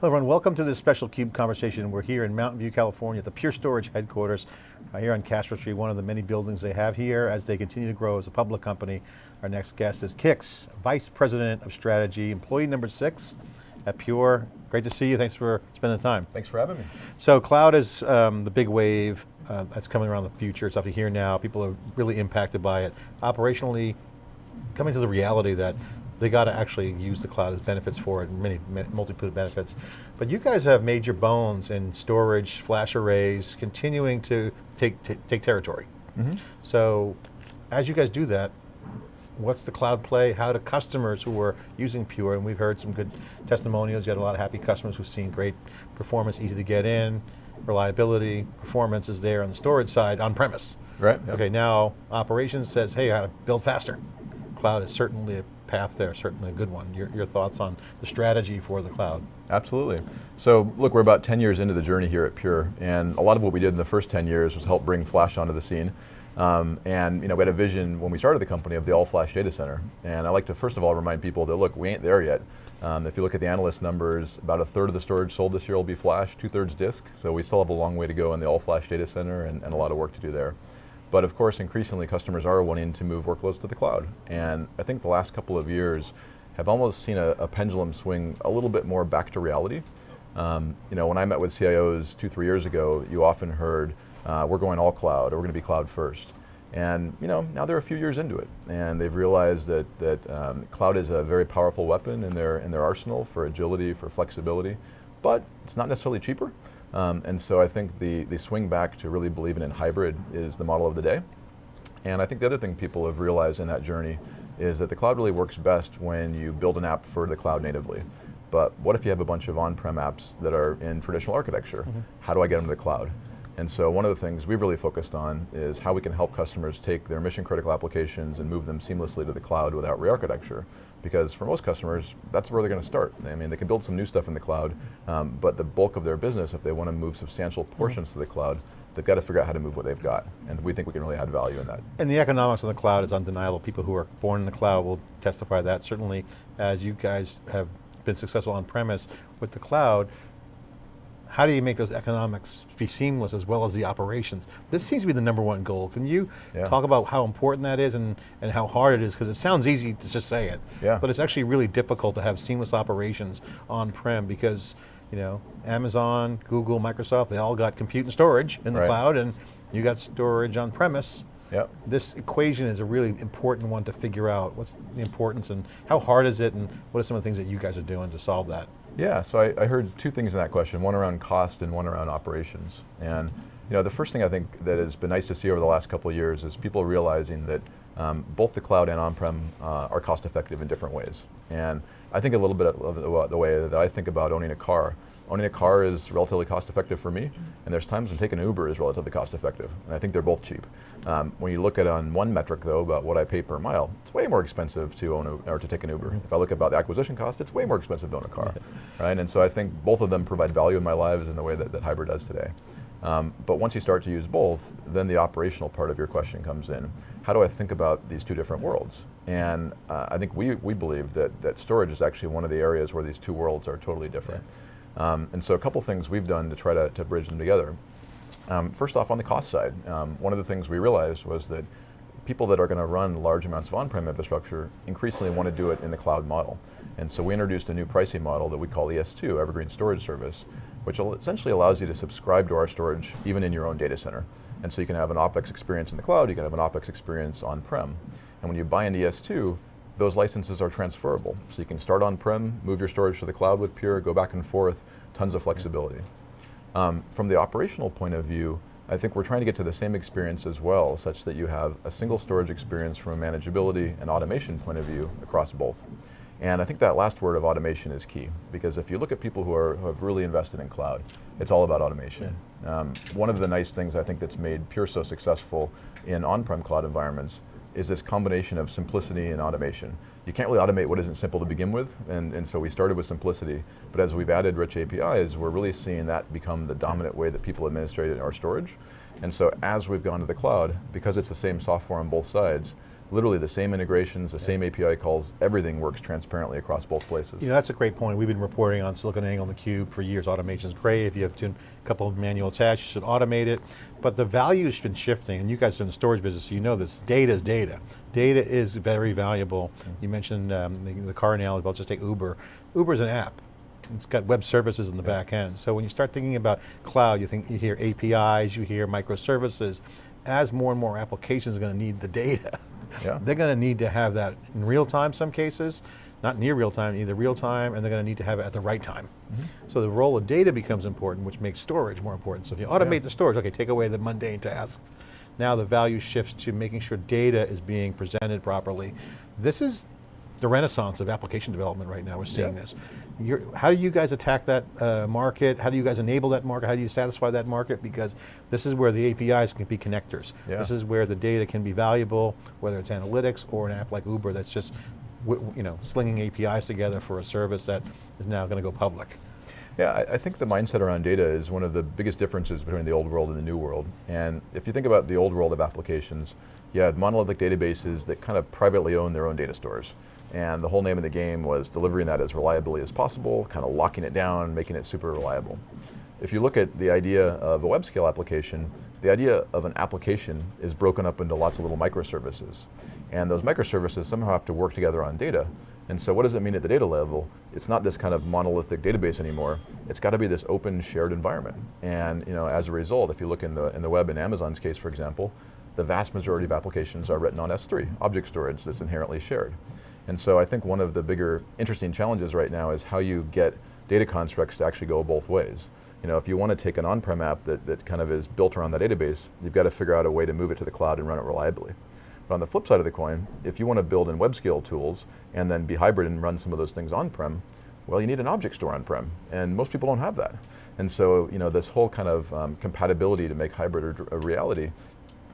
Hello everyone, welcome to this special CUBE conversation. We're here in Mountain View, California at the Pure Storage headquarters, uh, here on Castro Street, one of the many buildings they have here as they continue to grow as a public company. Our next guest is Kix, Vice President of Strategy, employee number six at Pure. Great to see you, thanks for spending the time. Thanks for having me. So cloud is um, the big wave uh, that's coming around the future, it's up to here now, people are really impacted by it. Operationally, coming to the reality that they got to actually use the cloud as benefits for it, many, many multiple benefits. But you guys have major bones in storage, flash arrays, continuing to take, take territory. Mm -hmm. So, as you guys do that, what's the cloud play? How do customers who are using Pure, and we've heard some good testimonials, you had a lot of happy customers who've seen great performance, easy to get in, reliability, performance is there on the storage side, on premise. Right. Yep. Okay, now operations says, hey, how to build faster. Cloud is certainly a path there, certainly a good one. Your, your thoughts on the strategy for the cloud? Absolutely. So look, we're about 10 years into the journey here at Pure, and a lot of what we did in the first 10 years was help bring flash onto the scene. Um, and you know, we had a vision when we started the company of the all-flash data center. And I like to first of all remind people that look, we ain't there yet. Um, if you look at the analyst numbers, about a third of the storage sold this year will be flash, two thirds disk. So we still have a long way to go in the all-flash data center and, and a lot of work to do there. But of course, increasingly customers are wanting to move workloads to the cloud. And I think the last couple of years have almost seen a, a pendulum swing a little bit more back to reality. Um, you know, when I met with CIOs two, three years ago, you often heard, uh, we're going all cloud, or we're going to be cloud first. And you know, now they're a few years into it, and they've realized that, that um, cloud is a very powerful weapon in their, in their arsenal for agility, for flexibility, but it's not necessarily cheaper. Um, and so I think the, the swing back to really believing in hybrid is the model of the day. And I think the other thing people have realized in that journey is that the cloud really works best when you build an app for the cloud natively. But what if you have a bunch of on-prem apps that are in traditional architecture? Mm -hmm. How do I get them to the cloud? And so one of the things we've really focused on is how we can help customers take their mission critical applications and move them seamlessly to the cloud without re-architecture. Because for most customers, that's where they're going to start. I mean, they can build some new stuff in the cloud, um, but the bulk of their business, if they want to move substantial mm-hmm. portions mm -hmm. to the cloud, they've got to figure out how to move what they've got. And we think we can really add value in that. And the economics of the cloud is undeniable. People who are born in the cloud will testify that. Certainly, as you guys have been successful on premise with the cloud, how do you make those economics be seamless as well as the operations? This seems to be the number one goal. Can you yeah. talk about how important that is and, and how hard it is? Because it sounds easy to just say it, yeah. but it's actually really difficult to have seamless operations on-prem because you know, Amazon, Google, Microsoft, they all got compute and storage in the right. cloud and you got storage on premise. Yep. This equation is a really important one to figure out. What's the importance and how hard is it and what are some of the things that you guys are doing to solve that? Yeah, so I, I, heard two things in that question, one around cost and one around operations. And you know, the first thing I think that has been nice to see over the last couple of years is people realizing that um, both the cloud and on-prem uh, are cost effective in different ways. And I think a little bit of the, the way that I think about owning a car owning a car is relatively cost effective for me, and there's times when taking an Uber is relatively cost effective, and I think they're both cheap. Um, when you look at on one metric though, about what I pay per mile, it's way more expensive to own a, or to take an Uber. If I look about the acquisition cost, it's way more expensive to own a car, right? And so I think both of them provide value in my lives in the way that, that hybrid does today. Um, but once you start to use both, then the operational part of your question comes in. How do I think about these two different worlds? And uh, I think we, we believe that, that storage is actually one of the areas where these two worlds are totally different. Yeah. Um, and so a couple things we've done to try to, to bridge them together. Um, first off, on the cost side, um, one of the things we realized was that people that are going to run large amounts of on-prem infrastructure increasingly want to do it in the cloud model. And so we introduced a new pricing model that we call ES2, Evergreen Storage Service, which essentially allows you to subscribe to our storage even in your own data center. And so you can have an OpEx experience in the cloud, you can have an OpEx experience on-prem. And when you buy an ES2, those licenses are transferable. So you can start on-prem, move your storage to the cloud with Pure, go back and forth, tons of flexibility. Um, from the operational point of view, I think we're trying to get to the same experience as well, such that you have a single storage experience from a manageability and automation point of view across both. And I think that last word of automation is key, because if you look at people who, are, who have really invested in cloud, it's all about automation. Yeah. Um, one of the nice things I think that's made Pure so successful in on-prem cloud environments is this combination of simplicity and automation. You can't really automate what isn't simple to begin with, and, and so we started with simplicity, but as we've added rich APIs, we're really seeing that become the dominant way that people administrate our storage. And so as we've gone to the cloud, because it's the same software on both sides, literally the same integrations, the same API calls, everything works transparently across both places. You know, that's a great point. We've been reporting on SiliconANGLE and theCUBE for years. Automation is great. If you have a couple of manual tasks, you should automate it. But the value's been shifting, and you guys are in the storage business, so you know this. Data is data. Data is very valuable. Mm -hmm. You mentioned um, the, the car analogy, I'll just take Uber. Uber's an app. It's got web services in the yeah. back end. So when you start thinking about cloud, you think you hear APIs, you hear microservices. As more and more applications are going to need the data, yeah. they're going to need to have that in real time some cases, not near real time, either real time, and they're going to need to have it at the right time. Mm -hmm. So the role of data becomes important, which makes storage more important. So if you automate yeah. the storage, okay, take away the mundane tasks. Now the value shifts to making sure data is being presented properly. This is the renaissance of application development right now, we're seeing yeah. this. You're, how do you guys attack that uh, market? How do you guys enable that market? How do you satisfy that market? Because this is where the APIs can be connectors. Yeah. This is where the data can be valuable, whether it's analytics or an app like Uber that's just you know, slinging APIs together for a service that is now going to go public. Yeah, I, I, think the mindset around data is one of the biggest differences between the old world and the new world. And if you think about the old world of applications, you had monolithic databases that kind of privately own their own data stores. And the whole name of the game was delivering that as reliably as possible, kind of locking it down, making it super reliable. If you look at the idea of a web scale application, the idea of an application is broken up into lots of little microservices. And those microservices somehow have to work together on data. And so what does it mean at the data level? It's not this kind of monolithic database anymore. It's got to be this open shared environment. And you know, as a result, if you look in the, in the web in Amazon's case, for example, the vast majority of applications are written on S3, object storage that's inherently shared. And so I think one of the bigger interesting challenges right now is how you get data constructs to actually go both ways. You know, if you want to take an on-prem app that, that kind of is built around that database, you've got to figure out a way to move it to the cloud and run it reliably. But on the flip side of the coin, if you want to build in web scale tools and then be hybrid and run some of those things on-prem, well, you need an object store on-prem, and most people don't have that. And so, you know, this whole kind of um, compatibility to make hybrid a reality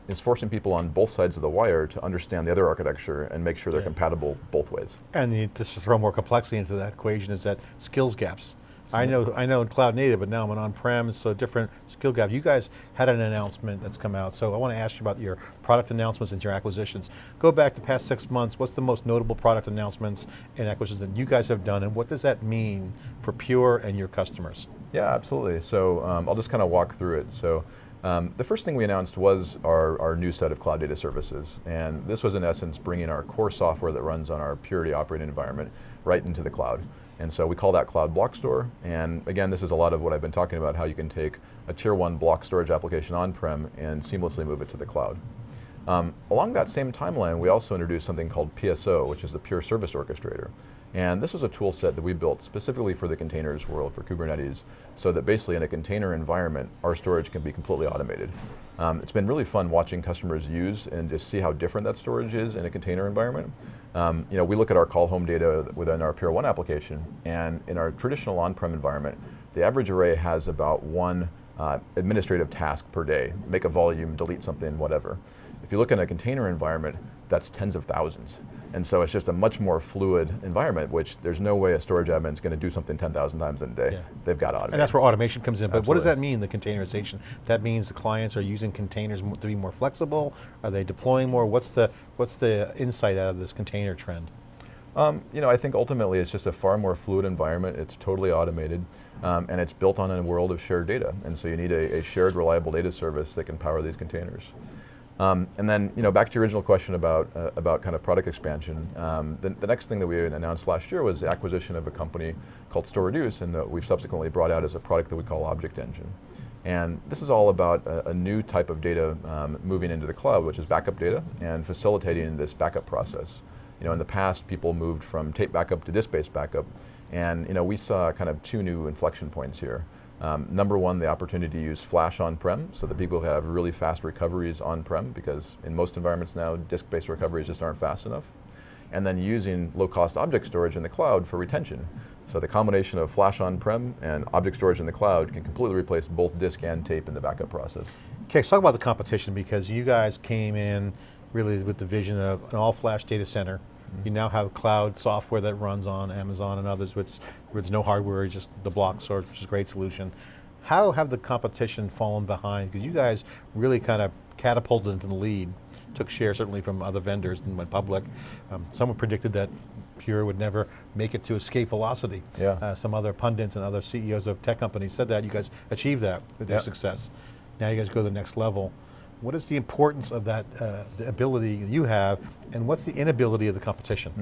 is forcing people on both sides of the wire to understand the other architecture and make sure they're yeah. compatible both ways. And the, just to throw more complexity into that equation is that skills gaps. I know, I know in cloud native, but now I'm an on-prem, so different skill gap. You guys had an announcement that's come out, so I want to ask you about your product announcements and your acquisitions. Go back the past six months, what's the most notable product announcements and acquisitions that you guys have done, and what does that mean for Pure and your customers? Yeah, absolutely. So um, I'll just kind of walk through it. So um, the first thing we announced was our, our new set of cloud data services. And this was in essence bringing our core software that runs on our Purity operating environment right into the cloud. And so we call that Cloud Block Store. And again, this is a lot of what I've been talking about, how you can take a tier one block storage application on-prem and seamlessly move it to the cloud. Um, along that same timeline, we also introduced something called PSO, which is the Pure Service Orchestrator. And this was a tool set that we built specifically for the containers world, for Kubernetes, so that basically in a container environment, our storage can be completely automated. Um, it's been really fun watching customers use and just see how different that storage is in a container environment. Um, you know, we look at our call home data within our Pure One application, and in our traditional on-prem environment, the average array has about one uh, administrative task per day, make a volume, delete something, whatever. If you look in a container environment, that's tens of thousands. And so it's just a much more fluid environment, which there's no way a storage admin is going to do something 10,000 times in a day. Yeah. They've got to automate. And that's where automation comes in. But Absolutely. what does that mean, the containerization? That means the clients are using containers to be more flexible? Are they deploying more? What's the, what's the insight out of this container trend? Um, you know, I think ultimately it's just a far more fluid environment. It's totally automated, um, and it's built on a world of shared data. And so you need a, a shared, reliable data service that can power these containers. Um, and then, you know, back to your original question about uh, about kind of product expansion. Um, the, the, next thing that we announced last year was the acquisition of a company called StorReduce, and that we've subsequently brought out as a product that we call Object Engine. And this is all about a, a new type of data um, moving into the cloud, which is backup data, and facilitating this backup process. You know, in the past, people moved from tape backup to disk-based backup, and you know, we saw kind of two new inflection points here. Um, number one, the opportunity to use flash on-prem so that people have really fast recoveries on-prem because in most environments now, disk-based recoveries just aren't fast enough. And then using low-cost object storage in the cloud for retention. So the combination of flash on-prem and object storage in the cloud can completely replace both disk and tape in the backup process. Okay, let's talk about the competition because you guys came in really with the vision of an all-flash data center you now have cloud software that runs on Amazon and others with, with no hardware, just the block store, which is a great solution. How have the competition fallen behind? Because you guys really kind of catapulted into the lead took share certainly from other vendors and went public. Um, someone predicted that Pure would never make it to escape velocity. Yeah. Uh, some other pundits and other CEOs of tech companies said that. You guys achieved that with your success. Now you guys go to the next level. What is the importance of that uh, the ability you have, and what's the inability of the competition?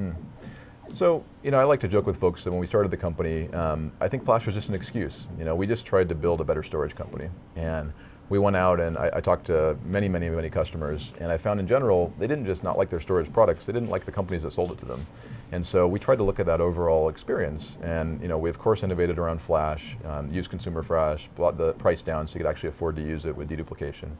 So, you know, I like to joke with folks that when we started the company, um, I think Flash was just an excuse. You know, we just tried to build a better storage company. And we went out and I, I talked to many, many, many customers, and I found in general, they didn't just not like their storage products, they didn't like the companies that sold it to them. And so we tried to look at that overall experience. And, you know, we of course innovated around Flash, um, used consumer Flash, brought the price down so you could actually afford to use it with deduplication.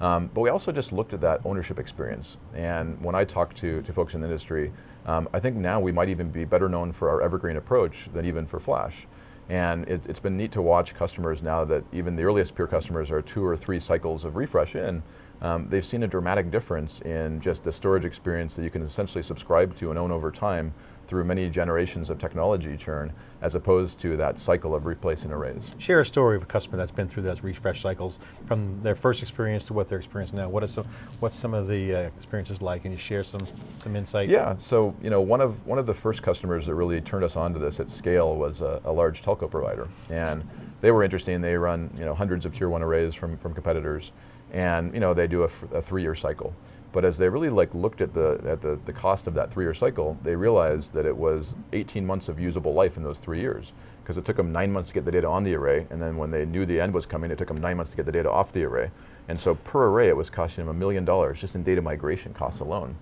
Um, but we also just looked at that ownership experience. And when I talk to, to folks in the industry, um, I think now we might even be better known for our evergreen approach than even for Flash. And it, it's been neat to watch customers now that even the earliest Pure customers are two or three cycles of refresh in, um, they've seen a dramatic difference in just the storage experience that you can essentially subscribe to and own over time through many generations of technology churn, as opposed to that cycle of replacing arrays. Share a story of a customer that's been through those refresh cycles, from their first experience to what they're experiencing now. What is some, what's some of the uh, experiences like? Can you share some some insight? Yeah, so you know, one of one of the first customers that really turned us on to this at scale was a, a large telco provider, and they were interesting. They run you know hundreds of tier one arrays from from competitors, and you know they do a three year cycle. But as they really like looked at the at the, the cost of that three year cycle, they realized that it was 18 months of usable life in those three years. Because it took them nine months to get the data on the array, and then when they knew the end was coming, it took them nine months to get the data off the array. And so per array, it was costing them a million dollars just in data migration costs alone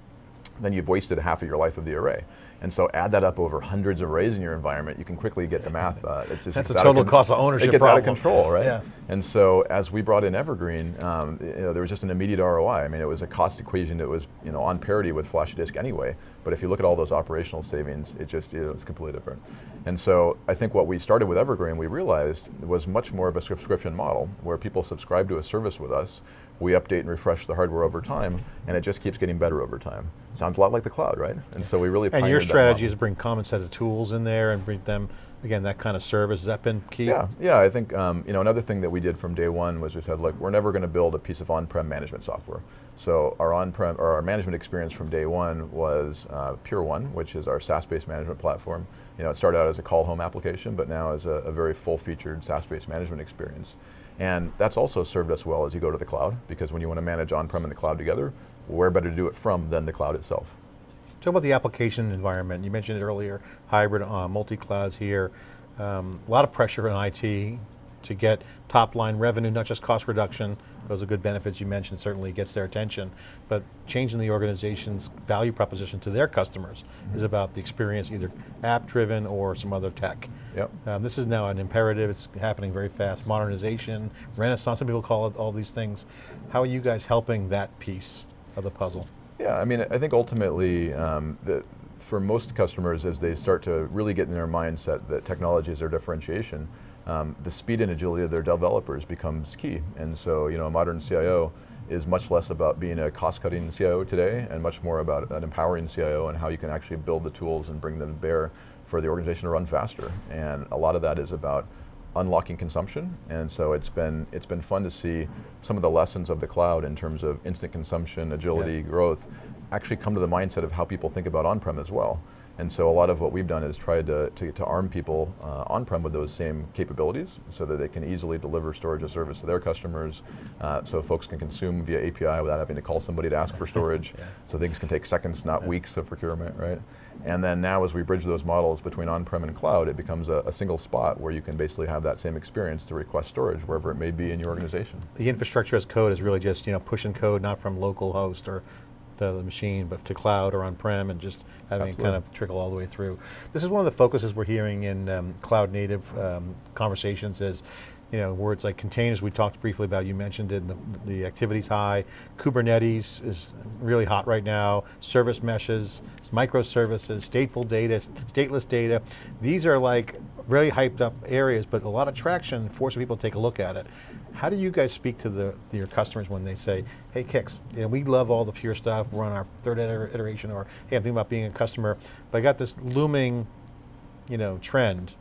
then you've wasted half of your life of the array. And so add that up over hundreds of arrays in your environment, you can quickly get the math. Uh, it's just That's it's a total con- cost of ownership It gets out of control, right? Yeah. And so as we brought in Evergreen, um, you know, there was just an immediate ROI. I mean, it was a cost equation that was you know on parity with flash disk anyway. But if you look at all those operational savings, it just it was completely different. And so I think what we started with Evergreen, we realized was much more of a subscription model where people subscribe to a service with us. We update and refresh the hardware over time, and it just keeps getting better over time. Sounds a lot like the cloud, right? And so we really And your strategy is to bring common set of tools in there and bring them, again, that kind of service. Has that been key? Yeah, yeah. I think um, you know another thing that we did from day one was we said, look, we're never going to build a piece of on-prem management software. So our on-prem or our management experience from day one was uh, Pure One, which is our SaaS-based management platform. You know, it started out as a call home application, but now is a, a very full-featured SaaS-based management experience. And that's also served us well as you go to the cloud, because when you want to manage on-prem and the cloud together, where better to do it from than the cloud itself? Talk about the application environment. You mentioned it earlier, hybrid, uh, multi-clouds here. Um, a lot of pressure in IT to get top line revenue, not just cost reduction. Those are good benefits you mentioned, certainly gets their attention. But changing the organization's value proposition to their customers is about the experience, either app driven or some other tech. Yep. Um, this is now an imperative, it's happening very fast. Modernization, renaissance, some people call it all these things. How are you guys helping that piece of the puzzle? Yeah, I mean, I think ultimately, um, the, for most customers, as they start to really get in their mindset that technology is their differentiation, um, the speed and agility of their developers becomes key. And so, you know, a modern CIO is much less about being a cost-cutting CIO today, and much more about an empowering CIO and how you can actually build the tools and bring them to bear for the organization to run faster. And a lot of that is about unlocking consumption, and so it's been it's been fun to see some of the lessons of the cloud in terms of instant consumption, agility, Yeah. growth, actually come to the mindset of how people think about on-prem as well. And so a lot of what we've done is tried to, to, to arm people uh, on-prem with those same capabilities so that they can easily deliver storage as service to their customers, uh, so folks can consume via API without having to call somebody to ask for storage, Yeah. so things can take seconds, not weeks of procurement, right? And then now as we bridge those models between on-prem and cloud, it becomes a, a single spot where you can basically have that same experience to request storage wherever it may be in your organization. The infrastructure as code is really just you know pushing code not from local host or the, the machine, but to cloud or on-prem, and just having it kind of trickle all the way through. This is one of the focuses we're hearing in um, cloud native um, conversations is, you know, words like containers. We talked briefly about. You mentioned it. The, the activity's high. Kubernetes is really hot right now. Service meshes, microservices, stateful data, stateless data. These are like really hyped up areas, but a lot of traction, forcing people to take a look at it. How do you guys speak to the to your customers when they say, "Hey, Kix, you know, we love all the pure stuff. We're on our third iteration," or "Hey, I'm thinking about being a customer, but I got this looming, you know, trend.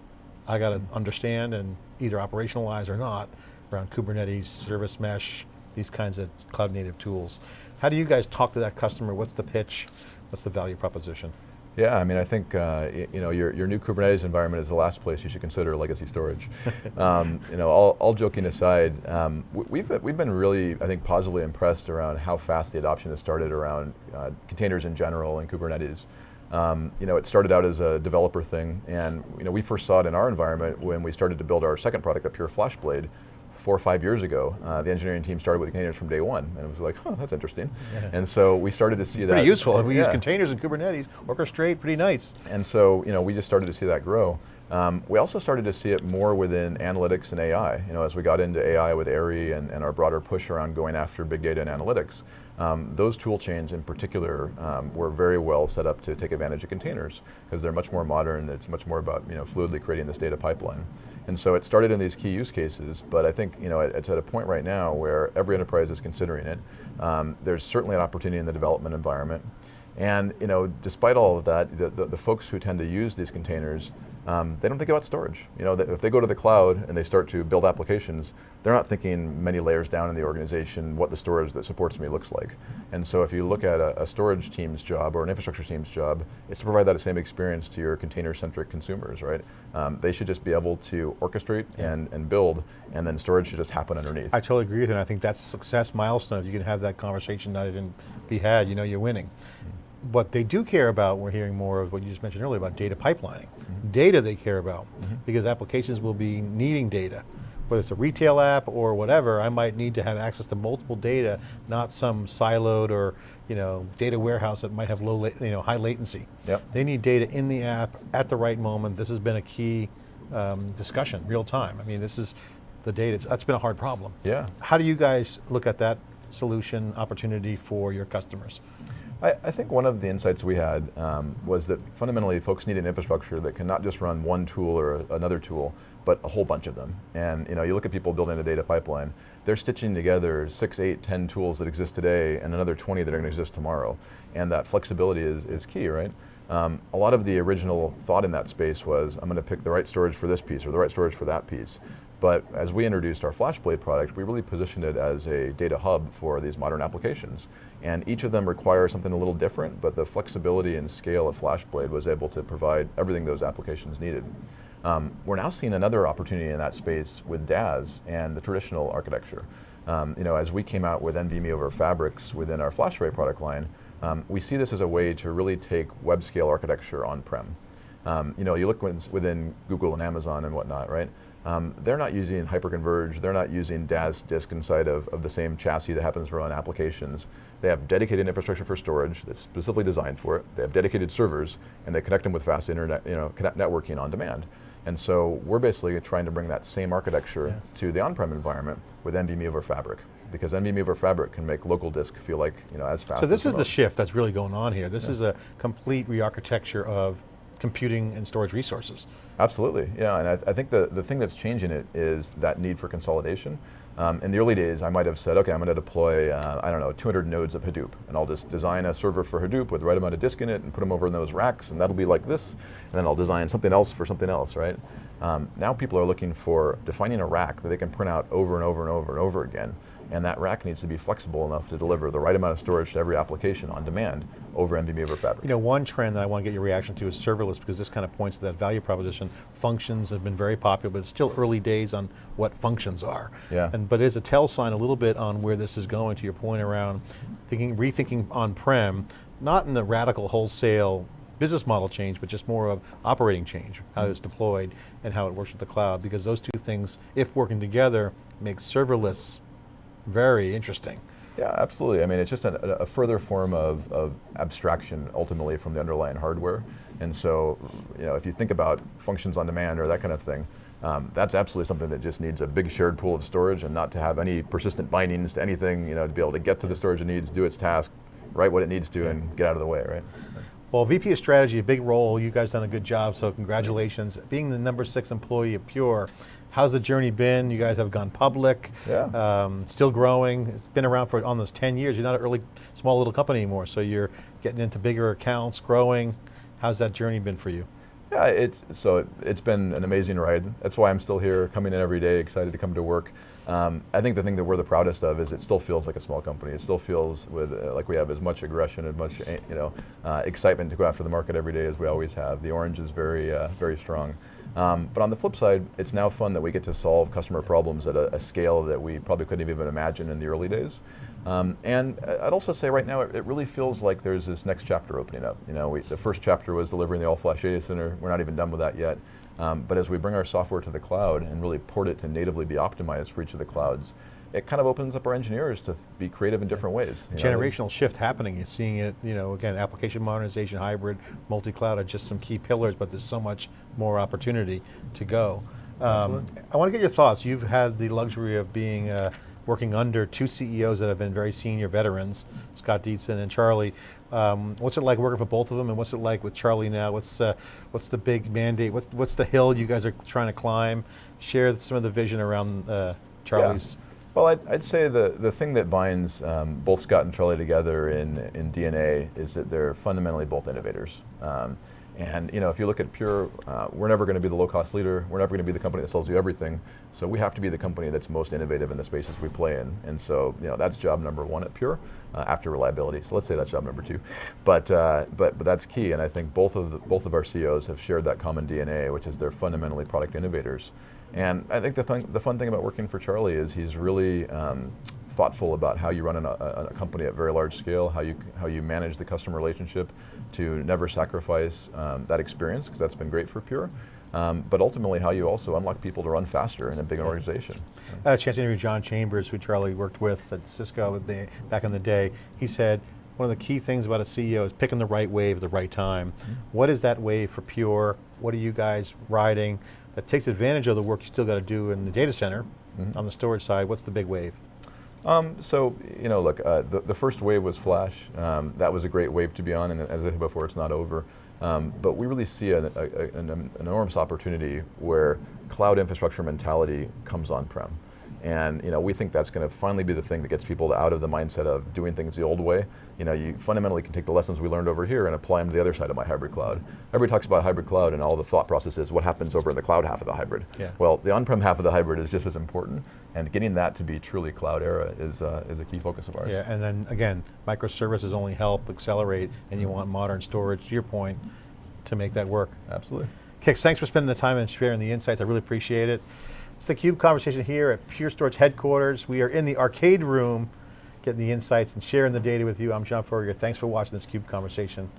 I got to understand and either operationalize or not around Kubernetes, service mesh, these kinds of cloud native tools. How do you guys talk to that customer? What's the pitch? What's the value proposition? Yeah, I mean, I think uh, you know your, your new Kubernetes environment is the last place you should consider legacy storage. um, you know, all, all joking aside, um, we've we've been really, I think, positively impressed around how fast the adoption has started around uh, containers in general and Kubernetes. Um, you know, it started out as a developer thing, and you know, we first saw it in our environment when we started to build our second product, a Pure FlashBlade, four or five years ago, uh, the engineering team started with containers from day one, and it was like, huh, that's interesting. Yeah. And so we started to see pretty that. Pretty useful. We yeah. use containers in Kubernetes, orchestrate, pretty nice. And so, you know, we just started to see that grow. Um, we also started to see it more within analytics and AI. You know, as we got into AI with AIRI and, and our broader push around going after big data and analytics, um, those tool chains in particular um, were very well set up to take advantage of containers because they're much more modern. It's much more about you know fluidly creating this data pipeline. And so it started in these key use cases, but I think you know it's at a point right now where every enterprise is considering it. Um, there's certainly an opportunity in the development environment. And you know, despite all of that, the, the, the folks who tend to use these containers um, they don't think about storage. You know, if they go to the cloud and they start to build applications, they're not thinking many layers down in the organization what the storage that supports me looks like. And so if you look at a, a storage team's job or an infrastructure team's job, it's to provide that same experience to your container-centric consumers, right? Um, they should just be able to orchestrate yeah. and, and build, and then storage should just happen underneath. I totally agree with you, and I think that's success milestone. If you can have that conversation not even be had, you know you're winning. Mm -hmm what they do care about, we're hearing more of what you just mentioned earlier about data pipelining. Mm -hmm. Data they care about, mm -hmm. because applications will be needing data. Whether it's a retail app or whatever, I might need to have access to multiple data, not some siloed or you know, data warehouse that might have low, you know, high latency. Yep. They need data in the app at the right moment. This has been a key um, discussion, real time. I mean, this is the data, that's been a hard problem. Yeah. How do you guys look at that solution opportunity for your customers? I, I, think one of the insights we had um, was that fundamentally folks need an infrastructure that can not just run one tool or a, another tool, but a whole bunch of them. And you know, you look at people building a data pipeline, they're stitching together six, eight, ten tools that exist today and another 20 that are going to exist tomorrow. And that flexibility is, is key, right? Um, a lot of the original thought in that space was, I'm going to pick the right storage for this piece or the right storage for that piece. But as we introduced our FlashBlade product, we really positioned it as a data hub for these modern applications. And each of them requires something a little different, but the flexibility and scale of FlashBlade was able to provide everything those applications needed. Um, we're now seeing another opportunity in that space with DAS and the traditional architecture. Um, you know, as we came out with NVMe over Fabrics within our FlashArray product line, um, we see this as a way to really take web scale architecture on-prem. Um, you know, you look within Google and Amazon and whatnot, right? Um, they're not using hyperconverged, they're not using DAS disk inside of, of the same chassis that happens to run applications. They have dedicated infrastructure for storage that's specifically designed for it. They have dedicated servers, and they connect them with fast internet, you know, networking on demand. And so we're basically trying to bring that same architecture yeah. to the on-prem environment with NVMe over Fabric because NVMe over Fabric can make local disk feel like you know as fast. So this is the shift that's really going on here. This yeah. is a complete re-architecture of computing and storage resources. Absolutely, yeah, and I, I, think the, the thing that's changing it is that need for consolidation. Um, in the early days, I might have said, okay, I'm going to deploy, uh, I don't know, 200 nodes of Hadoop, and I'll just design a server for Hadoop with the right amount of disk in it and put them over in those racks, and that'll be like this, and then I'll design something else for something else, right? Um, now people are looking for defining a rack that they can print out over and over and over and over again, and that rack needs to be flexible enough to deliver the right amount of storage to every application on demand over NVMe over Fabric. You know, one trend that I want to get your reaction to is serverless because this kind of points to that value proposition. Functions have been very popular, but it's still early days on what functions are. Yeah. And, but it's a tell sign a little bit on where this is going to your point around thinking, rethinking on-prem, not in the radical wholesale business model change, but just more of operating change, how it's deployed and how it works with the cloud, because those two things, if working together, make serverless very interesting. Yeah, absolutely. I mean, it's just a, a, further form of, of abstraction ultimately from the underlying hardware. And so, you know, if you think about functions on demand or that kind of thing, um, that's absolutely something that just needs a big shared pool of storage and not to have any persistent bindings to anything, you know, to be able to get to the storage it needs, do its task, write what it needs to, and get out of the way, right? Well, VP of Strategy, a big role, you guys done a good job, so congratulations. Being the number six employee of Pure, how's the journey been? You guys have gone public, yeah. Um, still growing. It's been around for almost 10 years. You're not an early, small little company anymore, so you're getting into bigger accounts, growing. How's that journey been for you? Yeah, it's so it, it's been an amazing ride. That's why I'm still here, coming in every day, excited to come to work. Um, I think the thing that we're the proudest of is it still feels like a small company. It still feels with uh, like we have as much aggression and much uh, you know uh, excitement to go after the market every day as we always have. The orange is very uh, very strong. Um, but on the flip side, it's now fun that we get to solve customer problems at a, a scale that we probably couldn't have even imagine in the early days. Um, and I'd also say right now it, it, really feels like there's this next chapter opening up. You know, we, the first chapter was delivering the all-flash data center. We're not even done with that yet. Um, but as we bring our software to the cloud and really port it to natively be optimized for each of the clouds, it kind of opens up our engineers to be creative in different ways. Generational know? shift happening. You're seeing it, you know, again, application modernization, hybrid, multi-cloud are just some key pillars, but there's so much more opportunity to go. Um, I want to get your thoughts. You've had the luxury of being uh, working under two CEOs that have been very senior veterans, Scott Dietzen and Charlie. Um, what's it like working for both of them and what's it like with Charlie now? What's, uh, what's the big mandate? What's, what's the hill you guys are trying to climb? Share some of the vision around uh, Charlie's. Yeah. Well, I'd, I'd, say the, the thing that binds um, both Scott and Charlie together in, in DNA is that they're fundamentally both innovators. Um, and you know, if you look at Pure, uh, we're never going to be the low-cost leader. We're never going to be the company that sells you everything. So we have to be the company that's most innovative in the spaces we play in. And so you know, that's job number one at Pure, uh, after reliability. So let's say that's job number two. But uh, but but that's key. And I think both of the, both of our CEOs have shared that common DNA, which is they're fundamentally product innovators. And I think the, thing, the fun thing about working for Charlie is he's really um, thoughtful about how you run a, a, company at very large scale, how you, how you manage the customer relationship to never sacrifice um, that experience, because that's been great for Pure. Um, but ultimately how you also unlock people to run faster in a big organization. I had a chance to interview John Chambers, who Charlie worked with at Cisco back in the day. He said, one of the key things about a CEO is picking the right wave at the right time. Mm -hmm. What is that wave for Pure? What are you guys riding that takes advantage of the work you still got to do in the data center mm -hmm. on the storage side? What's the big wave? Um, so, you know, look, uh, the, the, first wave was Flash. Um, that was a great wave to be on, and as I said before, it's not over. Um, but we really see a, a, an, an enormous opportunity where cloud infrastructure mentality comes on-prem. And you know, we think that's going to finally be the thing that gets people out of the mindset of doing things the old way. You know, you fundamentally can take the lessons we learned over here and apply them to the other side of my hybrid cloud. Everybody talks about hybrid cloud and all the thought processes, what happens over in the cloud half of the hybrid. Yeah. Well, the on-prem half of the hybrid is just as important, and getting that to be truly cloud era is, uh, is a key focus of ours. Yeah, and then again, microservices only help accelerate, and you want modern storage, to your point, to make that work. Absolutely. Kix, thanks for spending the time and sharing the insights, I really appreciate it. It's the CUBE conversation here at Pure Storage headquarters. We are in the arcade room, getting the insights and sharing the data with you. I'm John Furrier, thanks for watching this CUBE conversation.